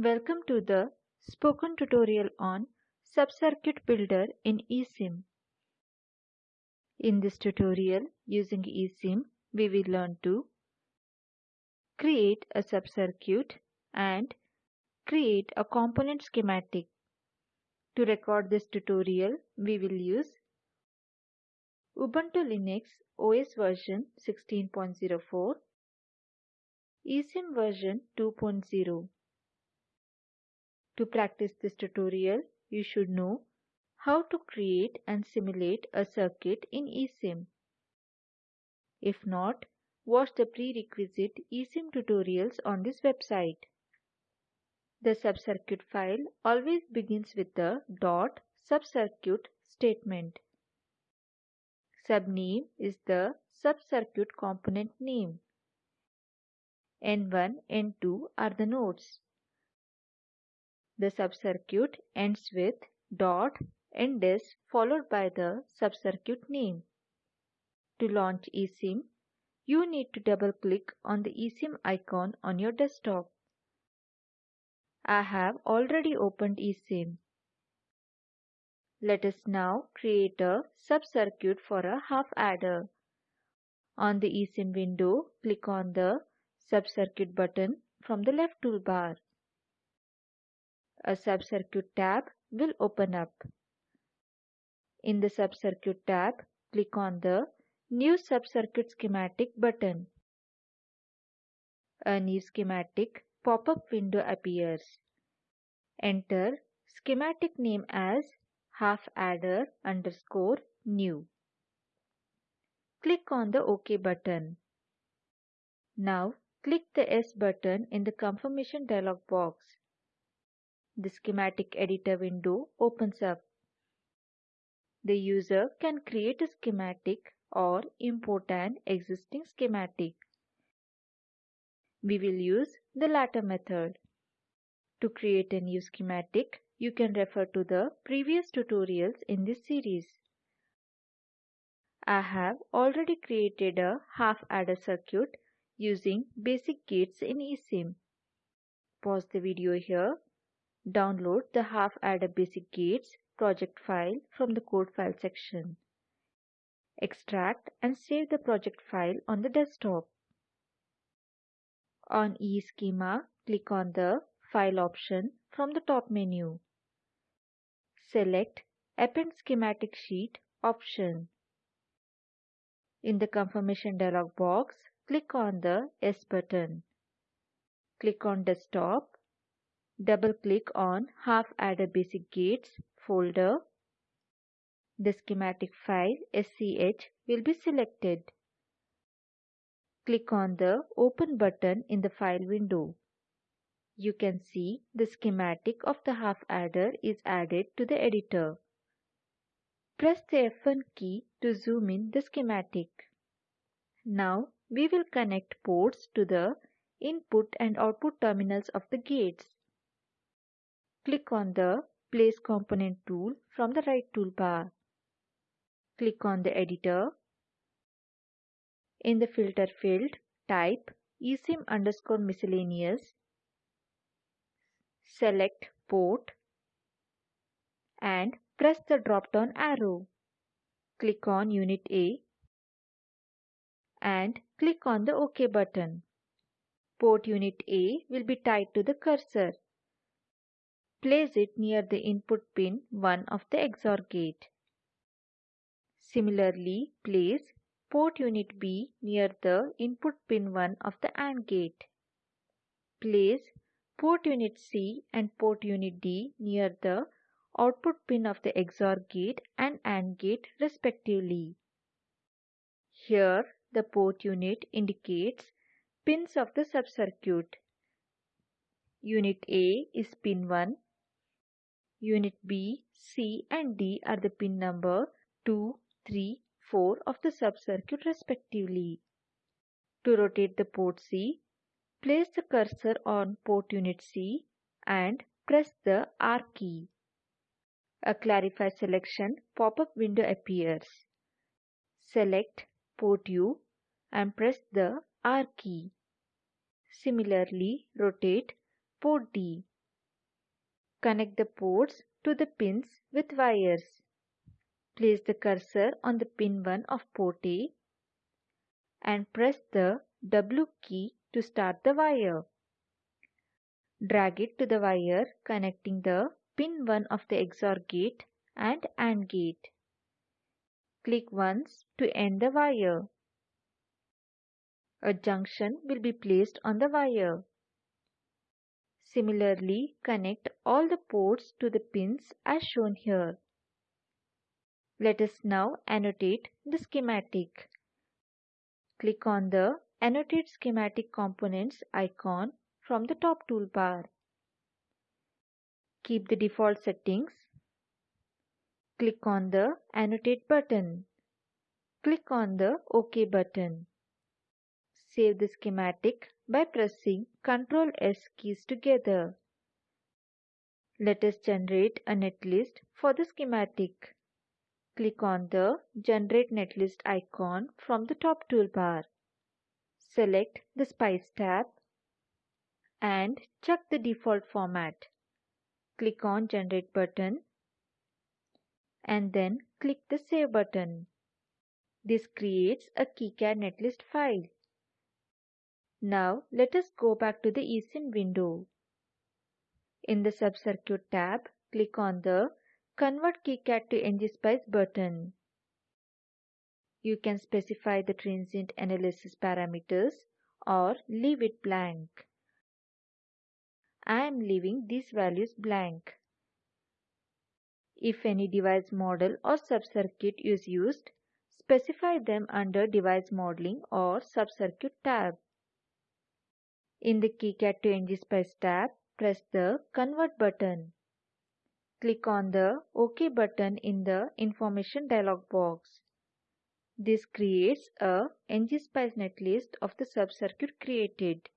Welcome to the spoken tutorial on Subcircuit Builder in eSIM. In this tutorial, using eSIM, we will learn to create a subcircuit and create a component schematic. To record this tutorial, we will use Ubuntu Linux OS version 16.04, eSIM version 2.0. To practice this tutorial, you should know how to create and simulate a circuit in eSIM. If not, watch the prerequisite eSIM tutorials on this website. The subcircuit file always begins with the dot subcircuit statement. Subname is the subcircuit component name. N1, N2 are the nodes. The subcircuit ends with dot ends followed by the subcircuit name. To launch eSIM, you need to double-click on the eSIM icon on your desktop. I have already opened eSIM. Let us now create a subcircuit for a half adder. On the eSIM window, click on the subcircuit button from the left toolbar a subcircuit tab will open up. In the subcircuit tab, click on the New Subcircuit Schematic button. A new schematic pop-up window appears. Enter schematic name as half adder underscore new. Click on the OK button. Now click the S button in the confirmation dialog box the schematic editor window opens up. The user can create a schematic or import an existing schematic. We will use the latter method. To create a new schematic, you can refer to the previous tutorials in this series. I have already created a half adder circuit using basic gates in eSIM. Pause the video here Download the half adder basic gates project file from the code file section. Extract and save the project file on the desktop. On Eeschema, click on the File option from the top menu. Select Append Schematic Sheet option. In the confirmation dialog box, click on the S button. Click on Desktop Double-click on Half Adder Basic Gates folder. The schematic file SCH will be selected. Click on the Open button in the file window. You can see the schematic of the half adder is added to the editor. Press the F1 key to zoom in the schematic. Now we will connect ports to the input and output terminals of the gates. Click on the Place Component tool from the right toolbar. Click on the editor. In the filter field, type eSIM underscore miscellaneous. Select port and press the drop-down arrow. Click on Unit A and click on the OK button. Port Unit A will be tied to the cursor. Place it near the input pin 1 of the XOR gate. Similarly, place port unit B near the input pin 1 of the AND gate. Place port unit C and port unit D near the output pin of the XOR gate and AND gate respectively. Here, the port unit indicates pins of the subcircuit. Unit A is pin 1 Unit B, C and D are the pin number 2, 3, 4 of the subcircuit respectively. To rotate the port C, place the cursor on port unit C and press the R key. A Clarify selection pop-up window appears. Select port U and press the R key. Similarly, rotate port D. Connect the ports to the pins with wires. Place the cursor on the pin 1 of port A and press the W key to start the wire. Drag it to the wire connecting the pin 1 of the XOR gate and AND gate. Click once to end the wire. A junction will be placed on the wire. Similarly, connect all the ports to the pins as shown here. Let us now annotate the schematic. Click on the Annotate Schematic Components icon from the top toolbar. Keep the default settings. Click on the Annotate button. Click on the OK button. Save the schematic by pressing Ctrl S keys together. Let us generate a netlist for the schematic. Click on the Generate Netlist icon from the top toolbar. Select the Spice tab and check the default format. Click on Generate button and then click the Save button. This creates a KiCad netlist file. Now let us go back to the eSIM window. In the Subcircuit tab, click on the Convert KiCad to ngSpice button. You can specify the transient analysis parameters or leave it blank. I am leaving these values blank. If any device model or subcircuit is used, specify them under Device Modeling or Subcircuit tab. In the KiCad to ngSpice tab, press the Convert button. Click on the OK button in the information dialog box. This creates a ngSpice netlist of the subcircuit created.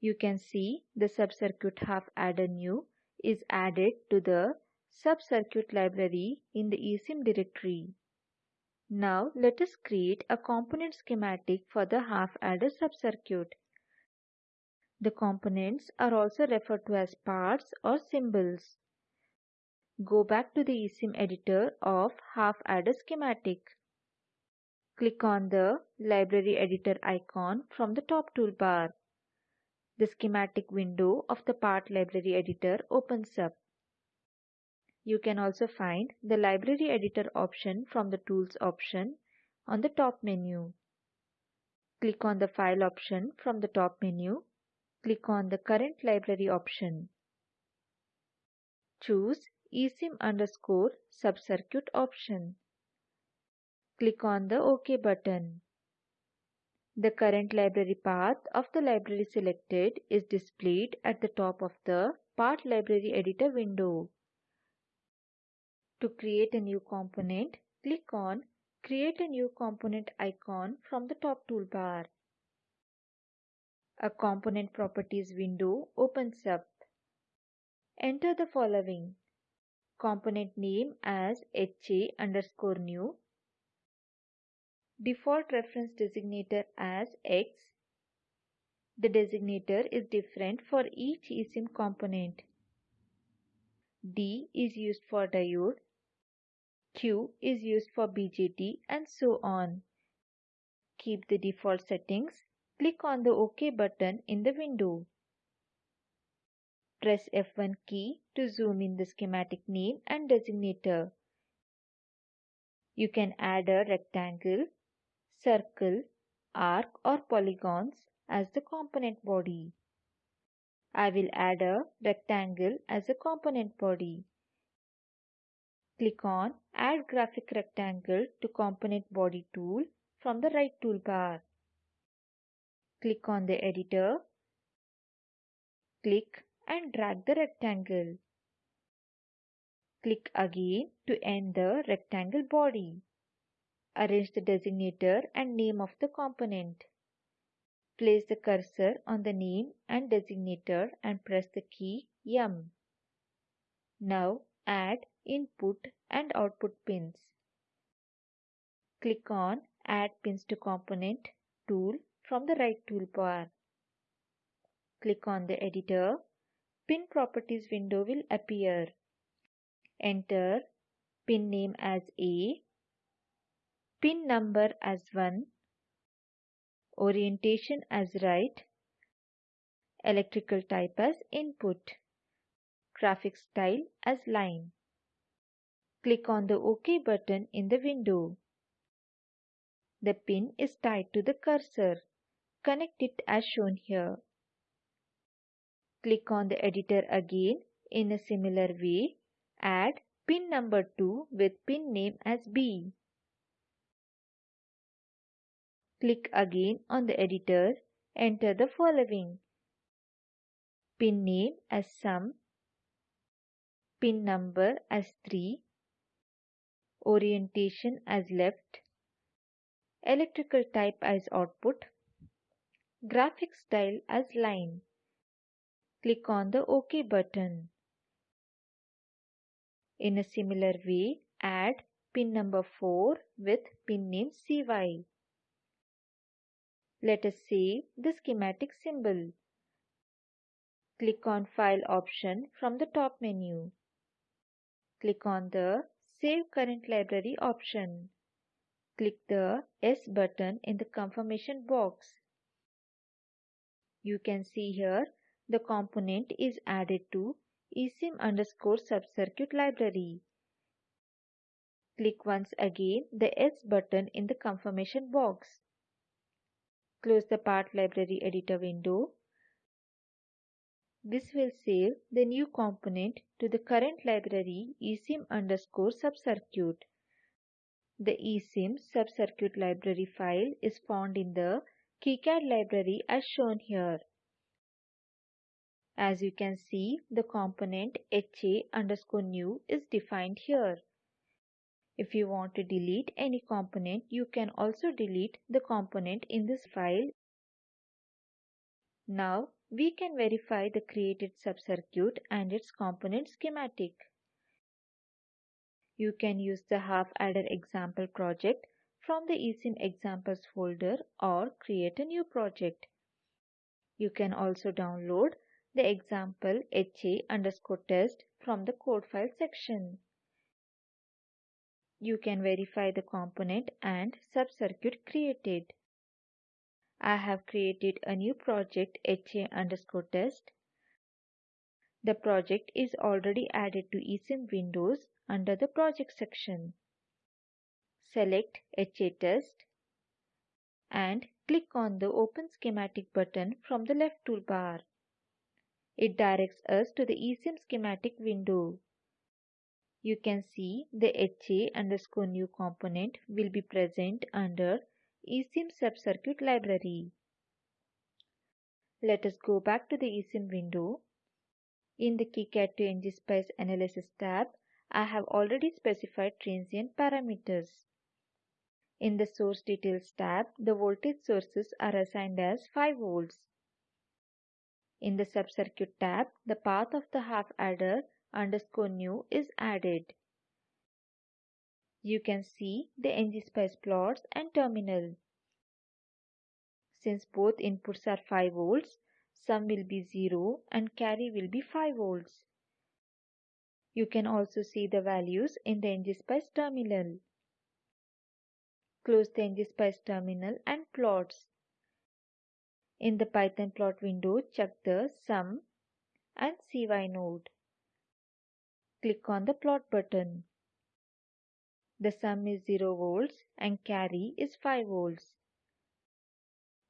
You can see the subcircuit half adder new is added to the subcircuit library in the eSIM directory. Now let us create a component schematic for the half adder subcircuit. The components are also referred to as parts or symbols. Go back to the eSIM editor of half adder schematic. Click on the library editor icon from the top toolbar. The schematic window of the part library editor opens up. You can also find the library editor option from the tools option on the top menu. Click on the file option from the top menu. Click on the current library option. Choose eSIM underscore subcircuit option. Click on the OK button. The current library path of the library selected is displayed at the top of the Part Library Editor window. To create a new component, click on Create a new component icon from the top toolbar. A component properties window opens up. Enter the following component name as HA underscore new, default reference designator as X. The designator is different for each eSIM component. D is used for diode, Q is used for BJT and so on. Keep the default settings. Click on the OK button in the window. Press F1 key to zoom in the schematic name and designator. You can add a rectangle, circle, arc or polygons as the component body. I will add a rectangle as a component body. Click on Add Graphic Rectangle to Component Body tool from the right toolbar. Click on the editor. Click and drag the rectangle. Click again to end the rectangle body. Arrange the designator and name of the component. Place the cursor on the name and designator and press the key M. Now add input and output pins. Click on Add Pins to Component tool from the right toolbar. Click on the editor pin properties window will appear. Enter pin name as A, pin number as 1, orientation as right, electrical type as input, graphic style as line. Click on the OK button in the window. The pin is tied to the cursor. Connect it as shown here. Click on the editor again in a similar way. Add pin number 2 with pin name as B. Click again on the editor. Enter the following. Pin name as sum. Pin number as 3. Orientation as left. Electrical type as output. Graphic style as line. Click on the OK button. In a similar way, add pin number 4 with pin name CY. Let us save the schematic symbol. Click on File option from the top menu. Click on the Save Current Library option. Click the S button in the confirmation box. You can see here the component is added to esim underscore subcircuit library. Click once again the S button in the confirmation box. Close the part library editor window. This will save the new component to the current library esim underscore subcircuit. The esim subcircuit library file is found in the KiCad library as shown here. As you can see, the component HA underscore new is defined here. If you want to delete any component, you can also delete the component in this file. Now, we can verify the created subcircuit and its component schematic. You can use the half adder example project from the esim examples folder or create a new project. You can also download the example HA underscore test from the code file section you can verify the component and subcircuit created. I have created a new project HA underscore test. The project is already added to eSIM Windows under the project section. Select HA test and click on the Open Schematic button from the left toolbar. It directs us to the eSIM schematic window you can see the HA underscore new component will be present under eSIM subcircuit library. Let us go back to the eSIM window. In the KiCad to analysis tab, I have already specified transient parameters. In the source details tab, the voltage sources are assigned as 5 volts. In the subcircuit tab, the path of the half adder underscore new is added. You can see the ngSpice plots and terminal. Since both inputs are 5 volts, sum will be 0 and carry will be 5 volts. You can also see the values in the ngSpice terminal. Close the ngSpice terminal and plots. In the Python plot window, check the sum and CY node click on the plot button. The sum is 0 volts and carry is 5 volts.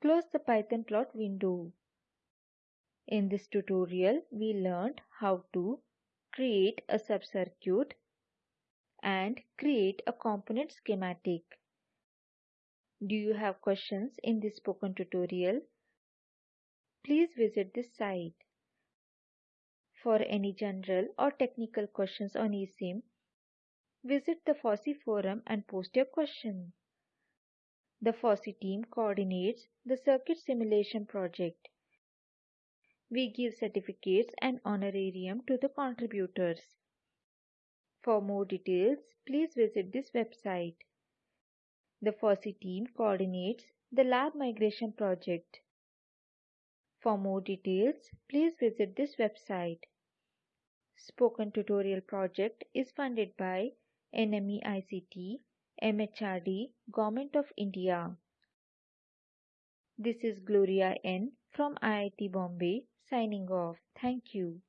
Close the Python plot window. In this tutorial, we learned how to create a subcircuit and create a component schematic. Do you have questions in this spoken tutorial? Please visit this site. For any general or technical questions on eSIM, visit the FOSSEE forum and post your question. The FOSSEE team coordinates the circuit simulation project. We give certificates and honorarium to the contributors. For more details, please visit this website. The FOSSEE team coordinates the lab migration project. For more details, please visit this website. Spoken Tutorial project is funded by NMEICT, MHRD, Government of India. This is Gloria N from IIT Bombay signing off. Thank you.